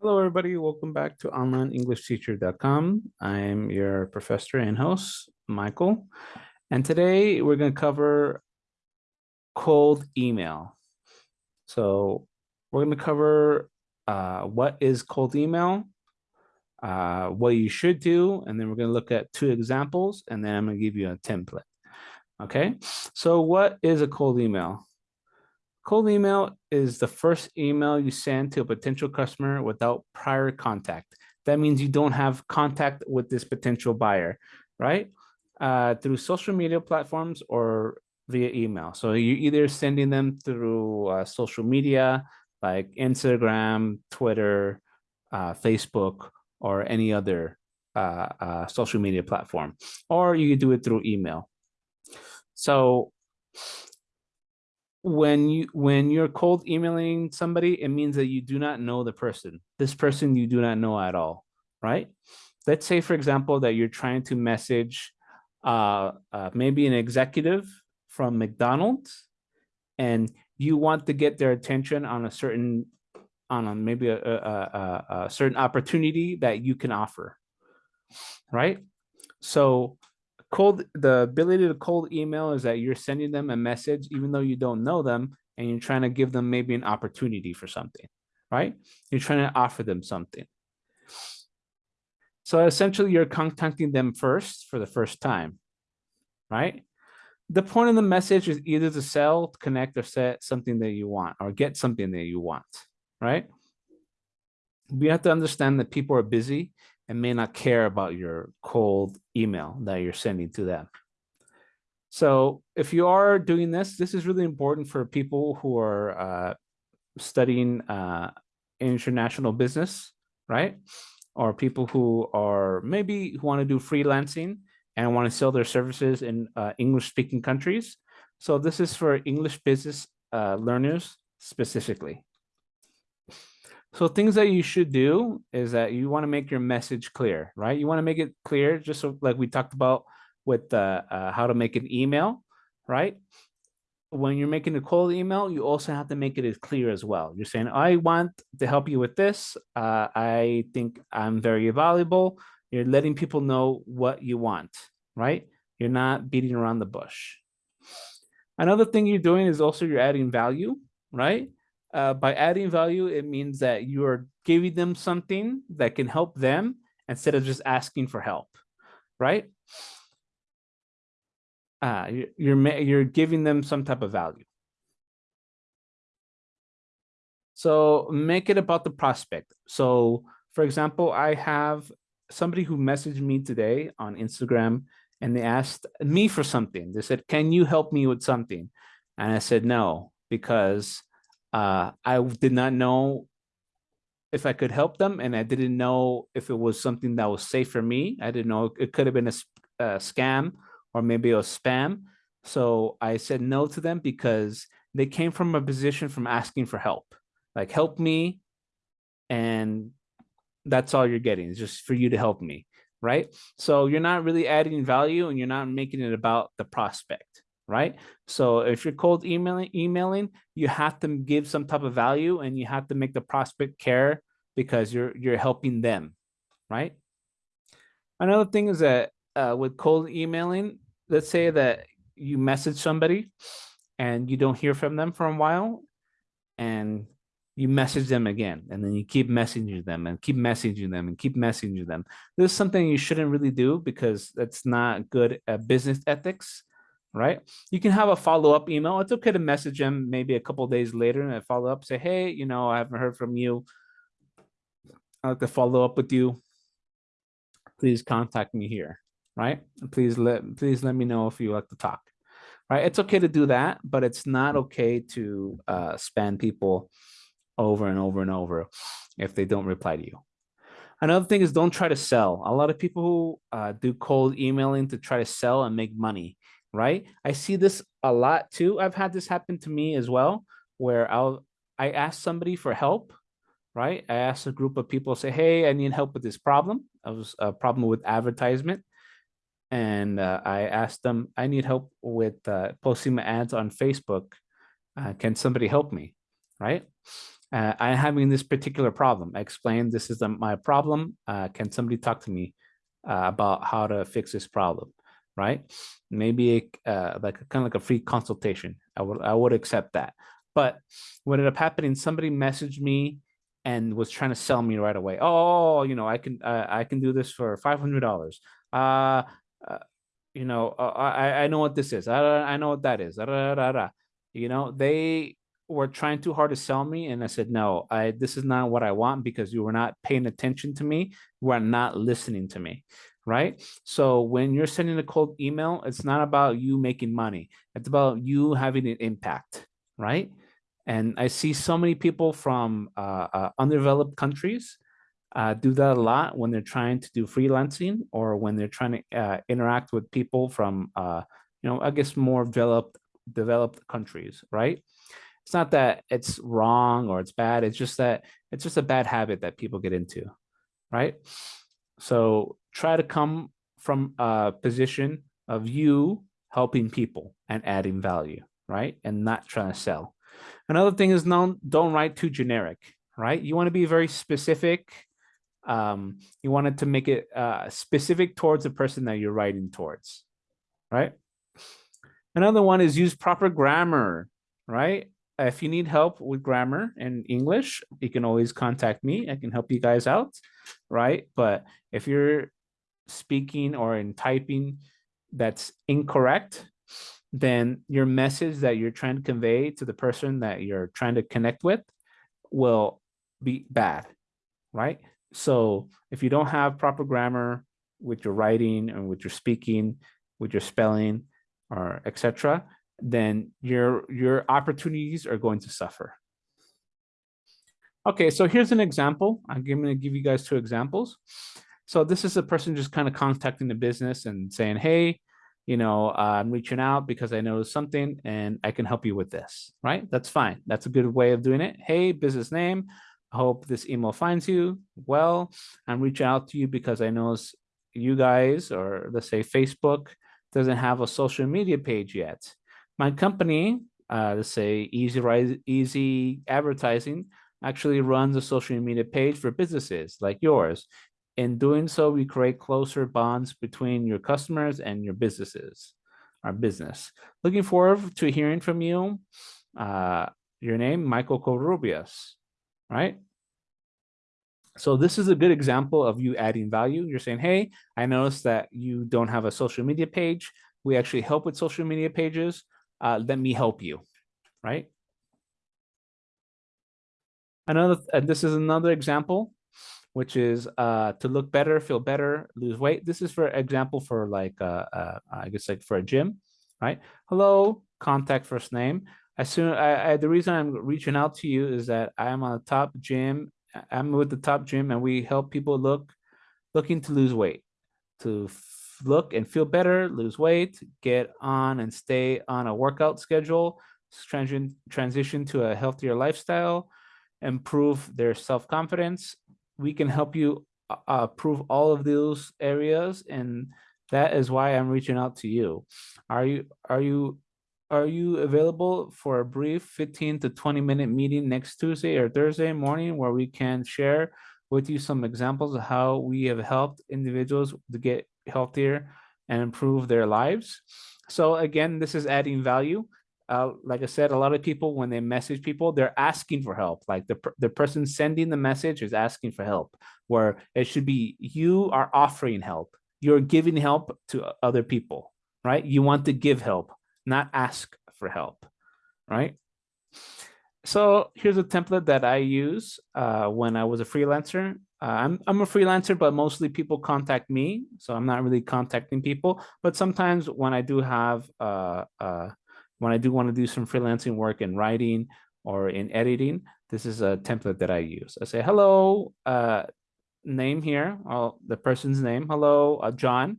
Hello, everybody. Welcome back to onlineenglishteacher.com. I'm your professor and host, Michael. And today we're going to cover cold email. So we're going to cover uh, what is cold email, uh, what you should do, and then we're going to look at two examples, and then I'm going to give you a template. Okay, so what is a cold email? Cold email is the first email you send to a potential customer without prior contact. That means you don't have contact with this potential buyer, right? Uh, through social media platforms or via email. So you're either sending them through uh, social media like Instagram, Twitter, uh, Facebook, or any other uh, uh, social media platform, or you do it through email. So when you when you're cold emailing somebody, it means that you do not know the person. This person you do not know at all, right? Let's say, for example, that you're trying to message uh, uh, maybe an executive from McDonald's, and you want to get their attention on a certain on a, maybe a, a, a, a certain opportunity that you can offer, right? So cold the ability to cold email is that you're sending them a message even though you don't know them and you're trying to give them maybe an opportunity for something right? You're trying to offer them something. So essentially you're contacting them first for the first time right? The point of the message is either to sell connect or set something that you want or get something that you want right? We have to understand that people are busy and may not care about your cold email that you're sending to them. So if you are doing this, this is really important for people who are uh, studying uh, international business, right? Or people who are maybe who want to do freelancing and want to sell their services in uh, English speaking countries. So this is for English business uh, learners specifically. So things that you should do is that you want to make your message clear, right? You want to make it clear, just so like we talked about with uh, uh, how to make an email, right? When you're making a cold email, you also have to make it as clear as well. You're saying, I want to help you with this. Uh, I think I'm very valuable. You're letting people know what you want, right? You're not beating around the bush. Another thing you're doing is also you're adding value, right? Uh, by adding value, it means that you are giving them something that can help them instead of just asking for help, right? Uh, you're you're giving them some type of value. So make it about the prospect. So for example, I have somebody who messaged me today on Instagram and they asked me for something. They said, can you help me with something? And I said, no, because uh, I did not know if I could help them, and I didn't know if it was something that was safe for me. I didn't know it could have been a, a scam or maybe a spam. So I said no to them because they came from a position from asking for help, like help me, and that's all you're getting is just for you to help me, right? So you're not really adding value and you're not making it about the prospect right? So if you're cold emailing, emailing, you have to give some type of value and you have to make the prospect care because you're you're helping them, right? Another thing is that uh, with cold emailing, let's say that you message somebody and you don't hear from them for a while and you message them again and then you keep messaging them and keep messaging them and keep messaging them. This is something you shouldn't really do because that's not good at business ethics right? You can have a follow-up email. It's okay to message them maybe a couple days later and follow up, say, hey, you know, I haven't heard from you. I'd like to follow up with you. Please contact me here, right? Please let please let me know if you like to talk. Right? It's okay to do that, but it's not okay to uh, spam people over and over and over if they don't reply to you. Another thing is don't try to sell. A lot of people who uh, do cold emailing to try to sell and make money right? I see this a lot too. I've had this happen to me as well, where I'll I ask somebody for help, right? I ask a group of people, say, hey, I need help with this problem. I was a problem with advertisement. And uh, I asked them, I need help with uh, posting my ads on Facebook. Uh, can somebody help me, right? uh, I'm having this particular problem. I explain this is the, my problem. Uh, can somebody talk to me uh, about how to fix this problem? Right? Maybe uh, like kind of like a free consultation. I would I would accept that. But what ended up happening? Somebody messaged me and was trying to sell me right away. Oh, you know, I can uh, I can do this for five hundred dollars. Uh, uh, you know, uh, I I know what this is. I I know what that is. You know, they were trying too hard to sell me, and I said no. I this is not what I want because you were not paying attention to me. You are not listening to me, right? So when you're sending a cold email, it's not about you making money. It's about you having an impact, right? And I see so many people from uh, uh, countries uh, do that a lot when they're trying to do freelancing or when they're trying to uh, interact with people from, uh, you know, I guess more developed developed countries, right? It's not that it's wrong or it's bad. It's just that it's just a bad habit that people get into, right? So try to come from a position of you helping people and adding value, right? And not trying to sell. Another thing is don't, don't write too generic, right? You want to be very specific. Um, you wanted to make it uh, specific towards the person that you're writing towards, right? Another one is use proper grammar, right? If you need help with grammar and English, you can always contact me. I can help you guys out, right? But if you're speaking or in typing that's incorrect, then your message that you're trying to convey to the person that you're trying to connect with will be bad, right? So if you don't have proper grammar with your writing and with your speaking, with your spelling or etc., then your your opportunities are going to suffer. Okay, so here's an example. I'm going to give you guys two examples. So this is a person just kind of contacting the business and saying, hey, you know, uh, I'm reaching out because I know something and I can help you with this, right? That's fine. That's a good way of doing it. Hey, business name. I hope this email finds you. Well, I'm reaching out to you because I know you guys, or let's say Facebook, doesn't have a social media page yet. My company, uh, let's say Easy Easy Advertising, actually runs a social media page for businesses like yours. In doing so, we create closer bonds between your customers and your businesses, our business. Looking forward to hearing from you. Uh, your name, Michael Corubias, right? So this is a good example of you adding value. You're saying, hey, I noticed that you don't have a social media page. We actually help with social media pages. Uh, let me help you, right? Another, and this is another example which is uh, to look better, feel better, lose weight. This is for example for like, uh, uh, I guess like for a gym, right? Hello, contact first name. As soon, I, I, the reason I'm reaching out to you is that I am on a top gym. I'm with the top gym and we help people look, looking to lose weight, to look and feel better, lose weight, get on and stay on a workout schedule, transition, transition to a healthier lifestyle, improve their self-confidence, we can help you uh, prove all of those areas and that is why i'm reaching out to you. Are you are you are you available for a brief 15 to 20 minute meeting next tuesday or thursday morning where we can share with you some examples of how we have helped individuals to get healthier and improve their lives? So again this is adding value uh, like I said, a lot of people, when they message people, they're asking for help. Like the, the person sending the message is asking for help, where it should be you are offering help. You're giving help to other people, right? You want to give help, not ask for help, right? So here's a template that I use uh, when I was a freelancer. Uh, I'm, I'm a freelancer, but mostly people contact me. So I'm not really contacting people. But sometimes when I do have uh, uh when I do want to do some freelancing work in writing or in editing, this is a template that I use. I say, hello, uh, name here, the person's name. Hello, uh, John.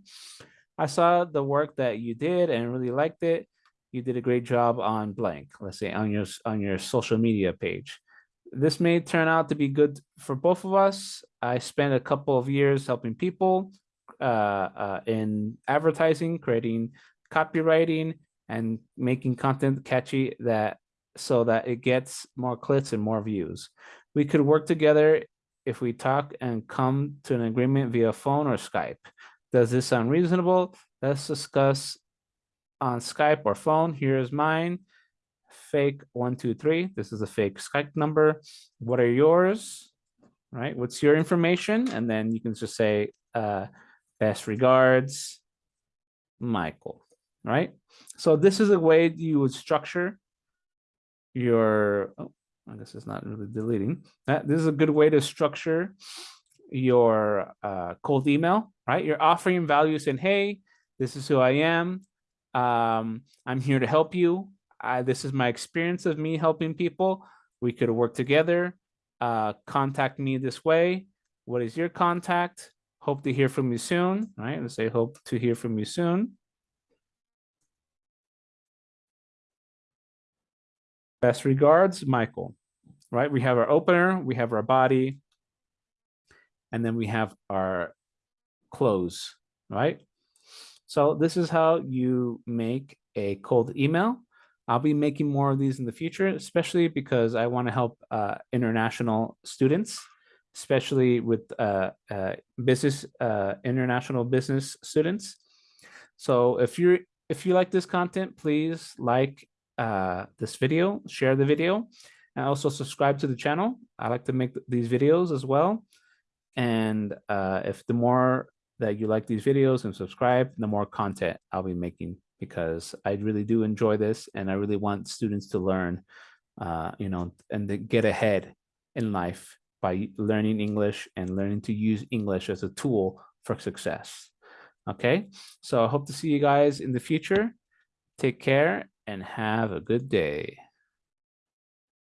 I saw the work that you did and really liked it. You did a great job on blank, let's say on your, on your social media page. This may turn out to be good for both of us. I spent a couple of years helping people uh, uh, in advertising, creating copywriting, and making content catchy that so that it gets more clicks and more views. We could work together if we talk and come to an agreement via phone or Skype. Does this sound reasonable? Let's discuss on Skype or phone. Here's mine. Fake one, two, three. This is a fake Skype number. What are yours? Right? What's your information? And then you can just say, uh, best regards, Michael. Right? So this is a way you would structure your, oh, I guess it's not really deleting. Uh, this is a good way to structure your uh, cold email, right? You're offering value saying, hey, this is who I am. Um, I'm here to help you. I, this is my experience of me helping people. We could work together. Uh, contact me this way. What is your contact? Hope to hear from you soon, right? Let's say hope to hear from you soon. Best regards, Michael, right? We have our opener, we have our body, and then we have our close, right? So this is how you make a cold email. I'll be making more of these in the future, especially because I want to help uh, international students, especially with uh, uh, business, uh, international business students. So if you're if you like this content, please like uh, this video, share the video, and also subscribe to the channel. I like to make these videos as well. And uh, if the more that you like these videos and subscribe, the more content I'll be making because I really do enjoy this and I really want students to learn, uh, you know, and to get ahead in life by learning English and learning to use English as a tool for success. Okay, so I hope to see you guys in the future. Take care and have a good day.